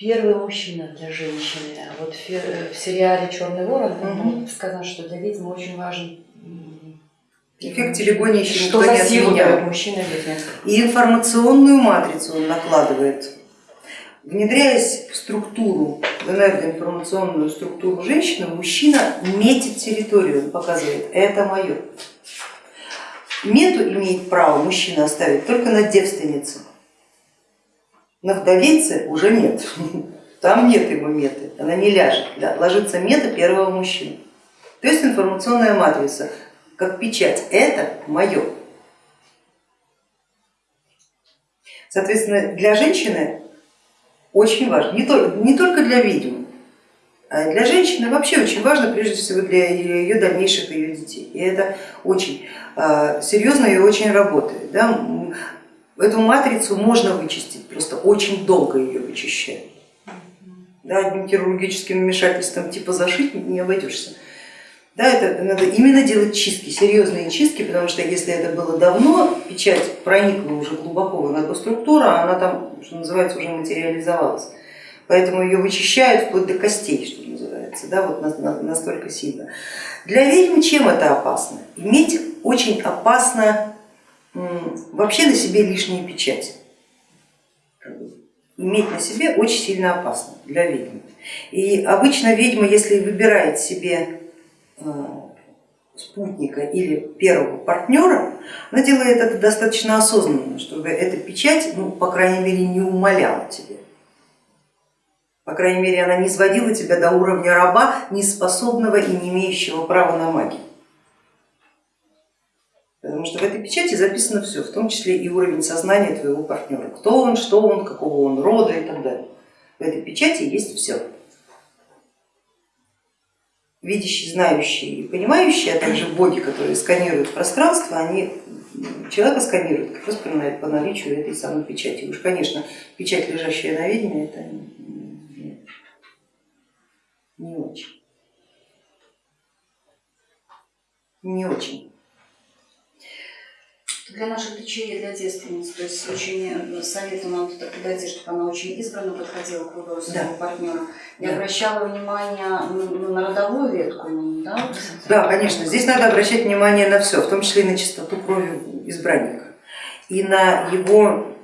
Первый мужчина для женщины. Вот в, в сериале Черный ворон угу. сказано, что для ведьмы очень важен Эффект телегония еще что никто не отменял. Мужчина. И информационную матрицу он накладывает. Внедряясь в структуру, в энергоинформационную структуру женщины, мужчина метит территорию, он показывает, это мое. Мету имеет право мужчина оставить только на девственнице. На вдовице уже нет, там нет его меты, она не ляжет, ложится мета первого мужчины. То есть информационная матрица, как печать, это мое. Соответственно, для женщины очень важно, не только, не только для ведьм, а для женщины вообще очень важно, прежде всего для ее дальнейших ее детей. И это очень а, серьезно и очень работает. Да? Эту матрицу можно вычистить, просто очень долго ее вычищать. Да, одним хирургическим вмешательством типа зашить не обойдешься. Да, это надо именно делать чистки, серьезные чистки, потому что если это было давно, печать проникла уже глубоко в энергоструктуру, а она там, что называется, уже материализовалась. Поэтому ее вычищают вплоть до костей, что называется, да, вот настолько сильно. Для ведьмы чем это опасно? Иметь очень опасно вообще на себе лишние печати. Иметь на себе очень сильно опасно для ведьмы. И обычно ведьма, если выбирает себе э, спутника или первого партнера, она делает это достаточно осознанно, чтобы эта печать, ну, по крайней мере, не умоляла тебе. По крайней мере, она не сводила тебя до уровня раба, не способного и не имеющего права на магию. Потому что в этой печати записано все, в том числе и уровень сознания твоего партнера, кто он, что он, какого он рода и так далее. В этой печати есть все. Видящие, знающие и понимающие, а также боги, которые сканируют пространство, они человека сканируют как раз по наличию этой самой печати. Уж, конечно, печать, лежащая на ведьме, это не очень. Не очень для наших дочерей, для девственниц, то есть очень э, советую нам туда подойти, чтобы она очень избранно подходила к выбору своего да. партнера. Я да. обращала внимание на родовую ветку, да? Да, конечно, здесь надо обращать внимание на все, в том числе и на чистоту крови избранника, и на его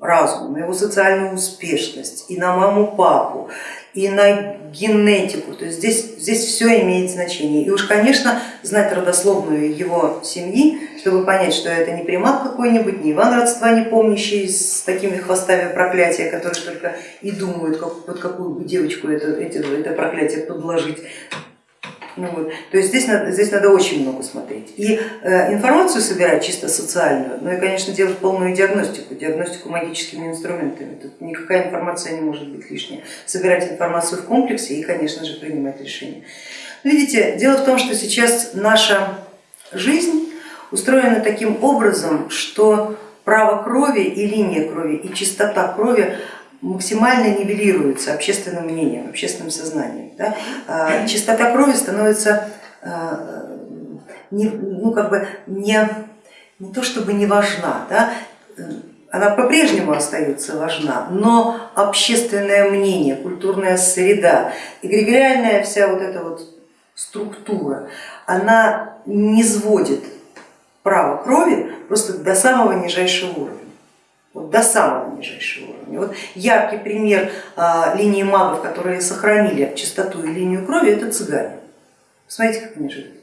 разум, на его социальную успешность, и на маму, папу, и на генетику, то есть здесь, здесь все имеет значение. И уж, конечно, знать родословную его семьи, чтобы понять, что это не примат какой-нибудь, не Иван родства не помнящий с такими хвостами проклятия, которые только и думают, как, под какую бы девочку это, это, это проклятие подложить. Ну, вот. То есть здесь надо, здесь надо очень много смотреть. И э, информацию собирать чисто социальную, ну и, конечно, делать полную диагностику, диагностику магическими инструментами. Тут никакая информация не может быть лишняя. Собирать информацию в комплексе и, конечно же, принимать решения. Видите, дело в том, что сейчас наша жизнь устроена таким образом, что право крови и линия крови и чистота крови максимально нивелируется общественным мнением, общественным сознанием. Да? А, чистота крови становится а, не, ну, как бы не, не то чтобы не важна, да? она по-прежнему остается важна, но общественное мнение, культурная среда, эгрегориальная вся вот эта вот структура, она не сводит право крови просто до самого нижайшего уровня до самого нижайшего уровня. Вот яркий пример а, линии магов, которые сохранили чистоту и линию крови, это цыгане. Смотрите, как они живут.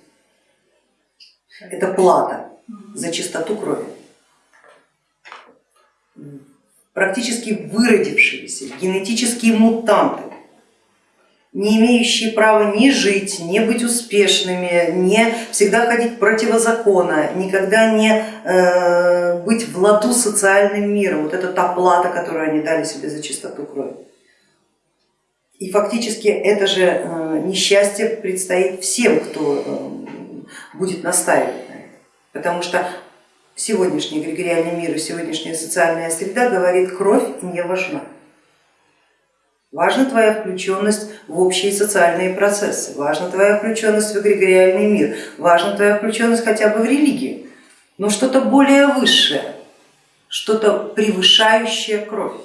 Это плата за чистоту крови. Практически выродившиеся генетические мутанты, не имеющие права ни жить, не быть успешными, не всегда ходить противозакона, никогда не э, быть в ладу социальным миром. Вот это та плата, которую они дали себе за чистоту крови. И фактически это же э, несчастье предстоит всем, кто э, будет настаивать на это. Потому что сегодняшний эгрегориальный мир и сегодняшняя социальная среда говорит, кровь не важна. Важна твоя включенность в общие социальные процессы, важна твоя включенность в эгрегориальный мир, важна твоя включенность хотя бы в религию, но что-то более высшее, что-то превышающее кровь.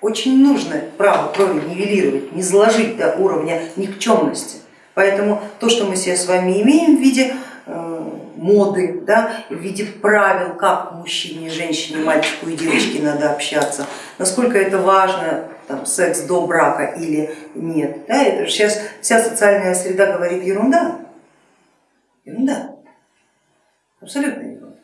очень нужно право крови нивелировать, не заложить до уровня никчемности. Поэтому то, что мы себе с вами имеем в виде э, моды, да, в виде правил, как мужчине, женщине, мальчику и девочке надо общаться, насколько это важно, там, секс до брака или нет. Да, это сейчас вся социальная среда говорит ерунда. Ерунда. Абсолютно ерунда.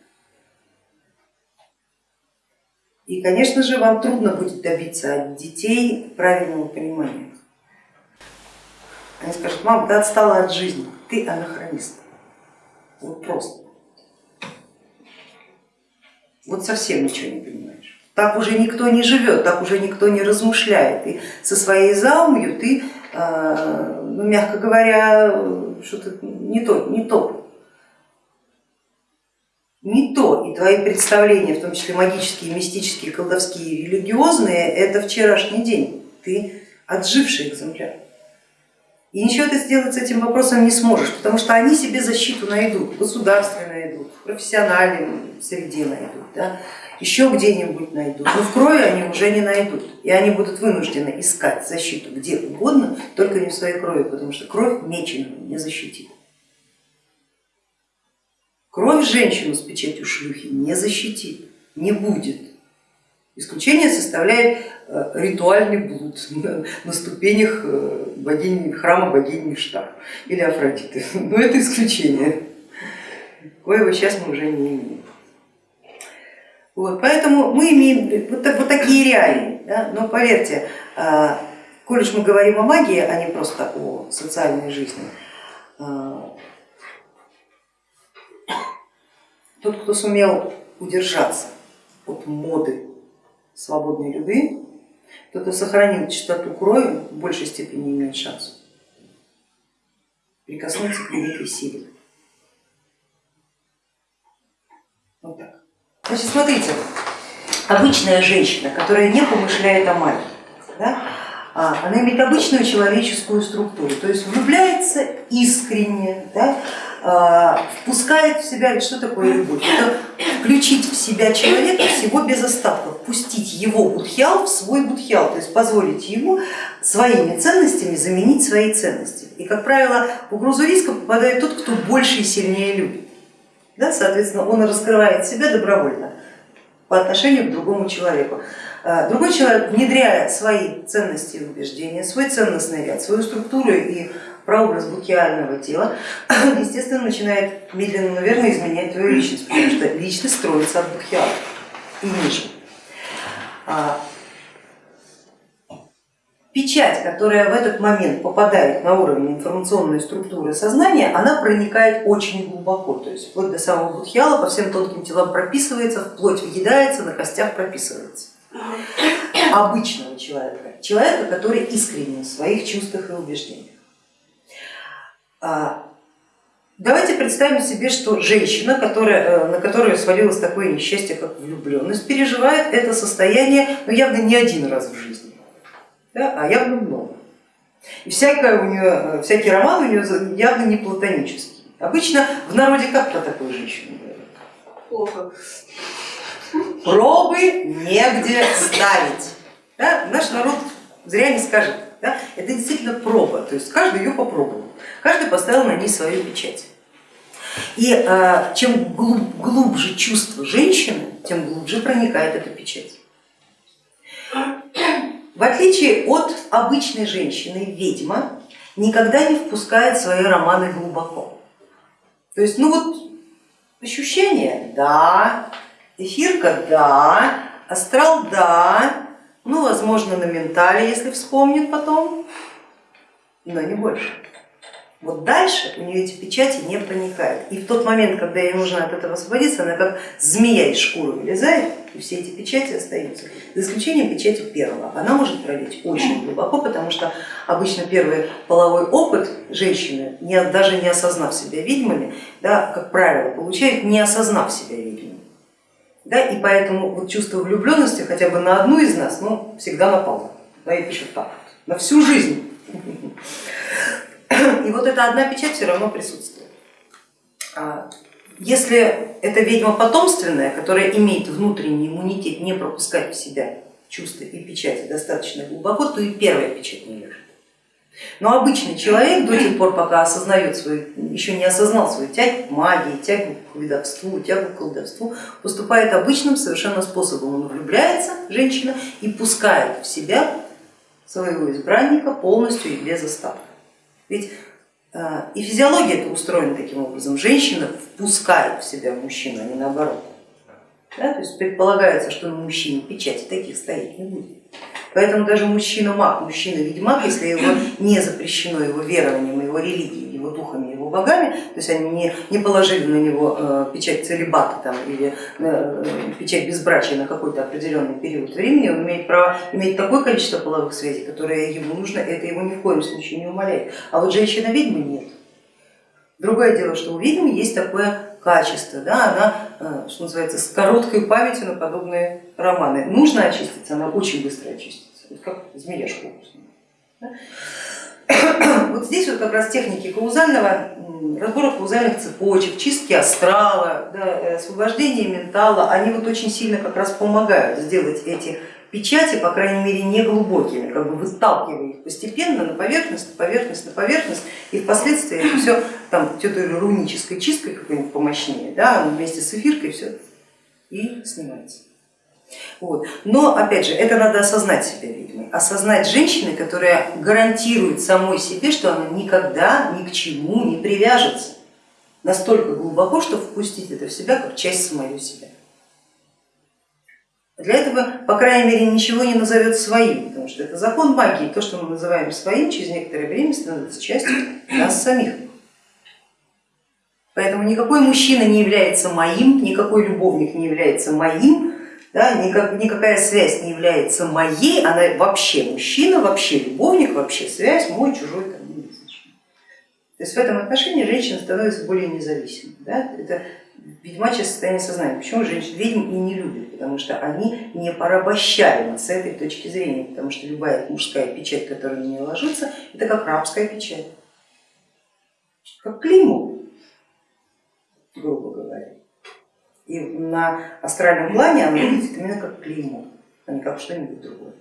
И, конечно же, вам трудно будет добиться от детей правильного понимания. Они скажут, мам, ты отстала от жизни, ты анахронист. Вот просто. Вот совсем ничего не понимаешь. Так уже никто не живет, так уже никто не размышляет. И со своей заумью ты, э, ну, мягко говоря, что-то не то, не то не то, и твои представления, в том числе магические, мистические, колдовские, религиозные, это вчерашний день, ты отживший экземпляр. И ничего ты сделать с этим вопросом не сможешь, потому что они себе защиту найдут, в государстве найдут, в профессиональной среде найдут, да, еще где-нибудь найдут, но в крови они уже не найдут, и они будут вынуждены искать защиту где угодно, только не в своей крови, потому что кровь меченого не защитит. Кровь женщину с печатью шлюхи не защитит, не будет. Исключение составляет э, ритуальный блуд на ступенях э, богини, храма богини Штар или Афродиты. Но это исключение, коего сейчас мы уже не имеем. Вот, поэтому мы имеем вот, вот такие реалии. Да? Но поверьте, э, коль уж мы говорим о магии, а не просто о социальной жизни, тот, кто сумел удержаться от моды свободной любви, тот, кто сохранил чистоту крови, в большей степени имеет шанс прикоснуться к великой силе. Вот так. Значит, смотрите, обычная женщина, которая не помышляет о магии, да, а, она имеет обычную человеческую структуру, то есть влюбляется искренне, да, а, впускает в себя, что такое любовь? Это включить в себя человека всего без остатков, пустить его будхиал в свой будхиал, то есть позволить ему своими ценностями заменить свои ценности. И, как правило, в угрозу риска попадает тот, кто больше и сильнее любит. Да, соответственно, он раскрывает себя добровольно по отношению к другому человеку. А, другой человек, внедряя свои ценности и убеждения, свой ценностный ряд, свою структуру и прообраз букиального тела, естественно, начинает медленно, наверное, изменять твою личность, потому что личность строится от букиала и ниже. А, печать, которая в этот момент попадает на уровень информационной структуры сознания, она проникает очень глубоко, то есть вплоть до самого будхиала, по всем тонким телам прописывается, вплоть въедается, на костях прописывается. Обычного человека, человека, который искренен в своих чувствах и убеждениях. А, давайте представим себе, что женщина, которая, э, на которую свалилось такое несчастье, как влюбленность, переживает это состояние ну, явно не один раз в жизни, да, а явно много. И всякое у нее, э, всякий роман у нее явно не платонический. Обычно в народе как про такую женщину говорят? Плохо. Пробы негде ставить. Да? Наш народ зря не скажет. Да? Это действительно проба, то есть каждый ее попробовал. Каждый поставил на ней свою печать. И э, чем глуб, глубже чувство женщины, тем глубже проникает эта печать. В отличие от обычной женщины, ведьма никогда не впускает свои романы глубоко. То есть, ну вот ощущение, да, эфирка, да, астрал, да, ну, возможно, на ментале, если вспомнит потом, но не больше. Вот дальше у нее эти печати не проникают. И в тот момент, когда ей нужно от этого освободиться, она как змея из шкуры вылезает, и все эти печати остаются. За исключением печати первого. Она может пролить очень глубоко, потому что обычно первый половой опыт женщины, даже не осознав себя ведьмами, да, как правило, получает, не осознав себя ведьмами. Да, и поэтому вот чувство влюбленности хотя бы на одну из нас ну, всегда напало. Да, и пишут так, на всю жизнь. И вот эта одна печать все равно присутствует. А если это ведьма потомственная, которая имеет внутренний иммунитет не пропускать в себя чувства и печати достаточно глубоко, то и первая печать не лежит. Но обычный человек до тех пор, пока осознает свою, еще не осознал свою тягу к магии, тягу к ведовству, тягу к колдовству, поступает обычным совершенно способом. Он влюбляется, женщина, и пускает в себя своего избранника полностью и без остатка. Ведь э, и физиология это устроена таким образом. Женщина впускает в себя мужчину, а не наоборот. Да? То есть предполагается, что на мужчине печати таких стоять не будет. Поэтому даже мужчина-маг, мужчина-ведьмак, если его не запрещено его верованием, его религией, его духами, его богами, то есть они не, не положили на него э, печать целебата там, или э, печать безбрачия на какой-то определенный период времени, он имеет право иметь такое количество половых связей, которое ему нужно, это его ни в коем случае не умаляет. А вот женщина-ведьма нет. Другое дело, что у ведьмы есть такое качество, да, она, э, что называется, с короткой памятью на подобные романы. Нужно очиститься, она очень быстро очистится, как змея шкуру. Да? Вот здесь вот как раз техники каузального, разбора каузальных цепочек, чистки астрала, да, освобождения ментала, они вот очень сильно как раз помогают сделать эти печати, по крайней мере, не глубокими, как бы выталкивая их постепенно на поверхность, на поверхность, на поверхность, и впоследствии это все там той рунической чисткой какой-нибудь помощнее, да, вместе с эфиркой все и снимается. Вот. Но опять же, это надо осознать себя ведьмой, осознать женщины, которая гарантирует самой себе, что она никогда ни к чему не привяжется настолько глубоко, что впустить это в себя как часть самого себя. Для этого, по крайней мере, ничего не назовет своим, потому что это закон магии, то, что мы называем своим, через некоторое время становится частью нас самих. Поэтому никакой мужчина не является моим, никакой любовник не является моим, да, никак, никакая связь не является моей, она вообще мужчина, вообще любовник, вообще связь, мой, чужой, там, не То есть в этом отношении женщина становится более независимой. Да? Это ведьмачье состояние сознания. Почему женщин ведьм и не любят? Потому что они не порабощаемы с этой точки зрения, потому что любая мужская печать, которая на нее ложится, это как рабская печать, как клеймо, грубо говоря. И на астральном плане она выглядит именно как клеймо, а не как что-нибудь другое.